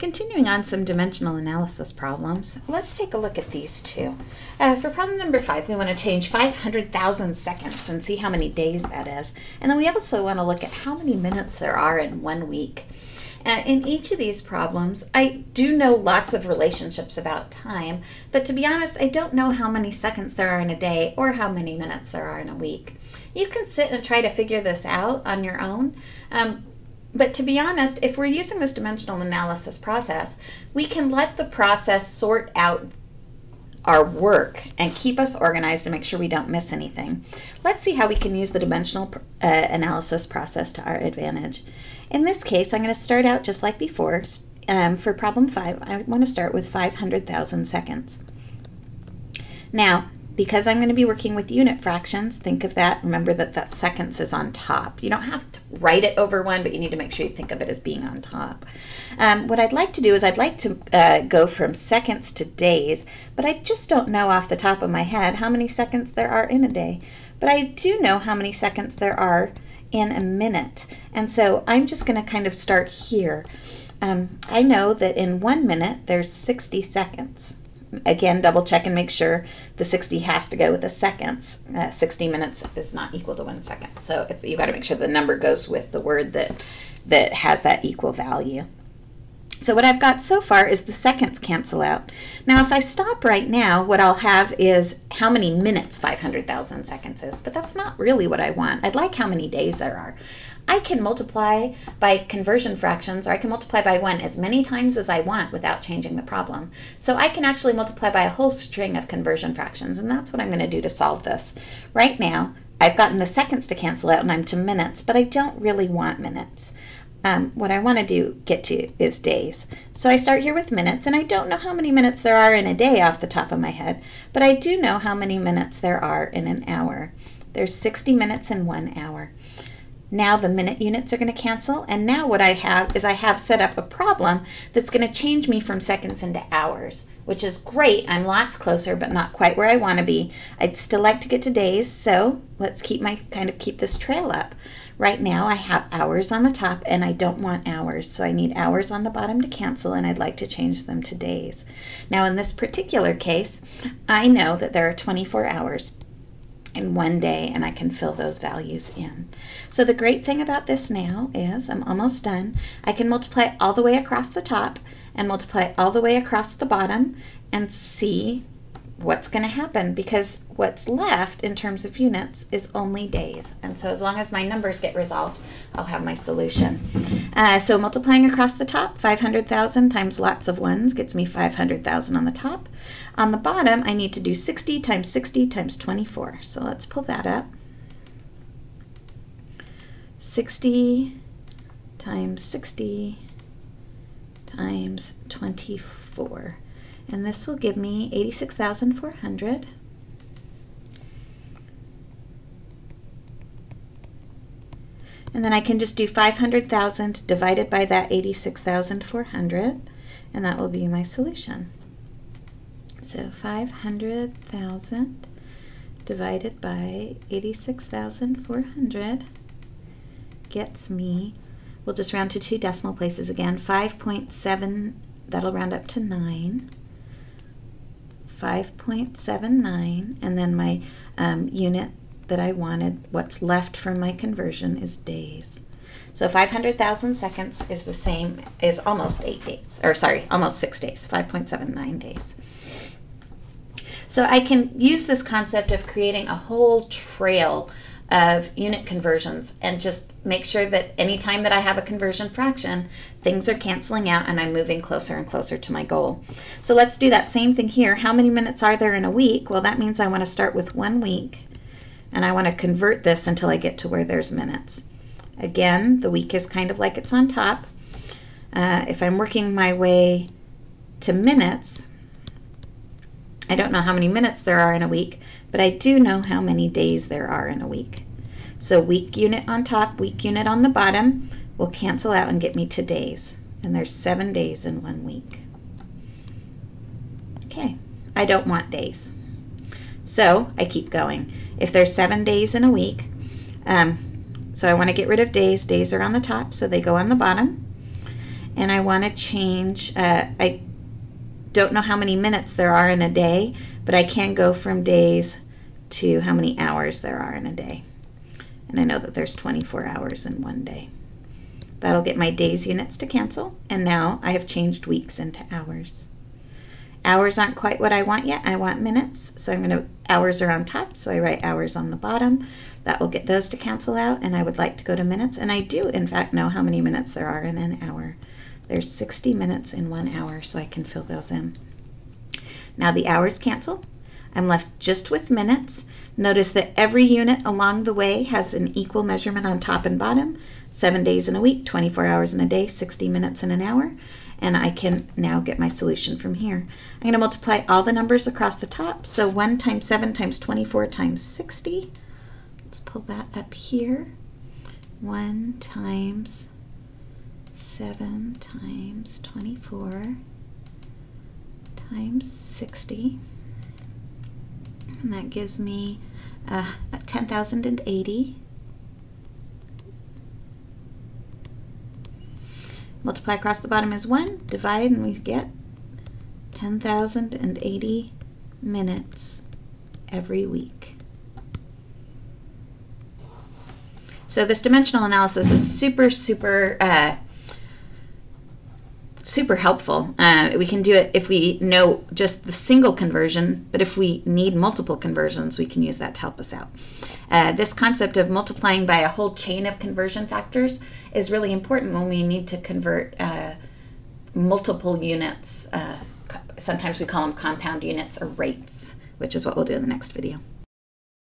Continuing on some dimensional analysis problems, let's take a look at these two. Uh, for problem number five, we want to change 500,000 seconds and see how many days that is. And then we also want to look at how many minutes there are in one week. Uh, in each of these problems, I do know lots of relationships about time, but to be honest, I don't know how many seconds there are in a day or how many minutes there are in a week. You can sit and try to figure this out on your own, um, but to be honest, if we're using this dimensional analysis process, we can let the process sort out our work and keep us organized and make sure we don't miss anything. Let's see how we can use the dimensional uh, analysis process to our advantage. In this case, I'm going to start out just like before. Um, for problem 5, I want to start with 500,000 seconds. Now, because I'm going to be working with unit fractions, think of that. Remember that that seconds is on top. You don't have to write it over one, but you need to make sure you think of it as being on top. Um, what I'd like to do is I'd like to uh, go from seconds to days, but I just don't know off the top of my head how many seconds there are in a day. But I do know how many seconds there are in a minute. And so I'm just going to kind of start here. Um, I know that in one minute there's 60 seconds again, double check and make sure the 60 has to go with the seconds. Uh, 60 minutes is not equal to one second. So it's, you got to make sure the number goes with the word that, that has that equal value. So what I've got so far is the seconds cancel out. Now if I stop right now, what I'll have is how many minutes 500,000 seconds is, but that's not really what I want. I'd like how many days there are. I can multiply by conversion fractions or I can multiply by 1 as many times as I want without changing the problem. So I can actually multiply by a whole string of conversion fractions and that's what I'm going to do to solve this. Right now I've gotten the seconds to cancel out and I'm to minutes, but I don't really want minutes. Um, what I want to do get to is days. So I start here with minutes, and I don't know how many minutes there are in a day off the top of my head, but I do know how many minutes there are in an hour. There's 60 minutes in one hour. Now the minute units are going to cancel. And now what I have is I have set up a problem that's going to change me from seconds into hours, which is great. I'm lots closer, but not quite where I want to be. I'd still like to get to days, so let's keep my kind of keep this trail up. Right now I have hours on the top and I don't want hours, so I need hours on the bottom to cancel and I'd like to change them to days. Now in this particular case, I know that there are 24 hours in one day and I can fill those values in. So the great thing about this now is I'm almost done. I can multiply all the way across the top and multiply all the way across the bottom and see what's going to happen because what's left in terms of units is only days. And so as long as my numbers get resolved, I'll have my solution. Uh, so multiplying across the top, 500,000 times lots of ones gets me 500,000 on the top. On the bottom, I need to do 60 times 60 times 24. So let's pull that up. 60 times 60 times 24 and this will give me 86,400. And then I can just do 500,000 divided by that 86,400, and that will be my solution. So 500,000 divided by 86,400 gets me, we'll just round to two decimal places again, 5.7, that'll round up to 9. 5.79 and then my um, unit that I wanted, what's left from my conversion is days. So 500,000 seconds is the same, is almost eight days, or sorry, almost six days, 5.79 days. So I can use this concept of creating a whole trail of unit conversions and just make sure that anytime that I have a conversion fraction, things are canceling out and I'm moving closer and closer to my goal. So let's do that same thing here. How many minutes are there in a week? Well, that means I want to start with one week and I want to convert this until I get to where there's minutes. Again, the week is kind of like it's on top. Uh, if I'm working my way to minutes, I don't know how many minutes there are in a week, but I do know how many days there are in a week. So week unit on top, week unit on the bottom will cancel out and get me to days. And there's seven days in one week. Okay, I don't want days. So I keep going. If there's seven days in a week, um, so I want to get rid of days. Days are on the top, so they go on the bottom. and I want to change, uh, I don't know how many minutes there are in a day, but I can go from days to how many hours there are in a day. And I know that there's 24 hours in one day. That'll get my days units to cancel, and now I have changed weeks into hours. Hours aren't quite what I want yet. I want minutes, so I'm going to, hours are on top, so I write hours on the bottom. That will get those to cancel out, and I would like to go to minutes, and I do, in fact, know how many minutes there are in an hour. There's 60 minutes in one hour, so I can fill those in. Now the hours cancel. I'm left just with minutes. Notice that every unit along the way has an equal measurement on top and bottom. Seven days in a week, 24 hours in a day, 60 minutes in an hour. And I can now get my solution from here. I'm going to multiply all the numbers across the top. So 1 times 7 times 24 times 60. Let's pull that up here. 1 times 7 times 24 times 60. And that gives me uh, 10,080. Multiply across the bottom is 1, divide, and we get 10,080 minutes every week. So this dimensional analysis is super, super uh, super helpful. Uh, we can do it if we know just the single conversion, but if we need multiple conversions, we can use that to help us out. Uh, this concept of multiplying by a whole chain of conversion factors is really important when we need to convert uh, multiple units. Uh, sometimes we call them compound units or rates, which is what we'll do in the next video.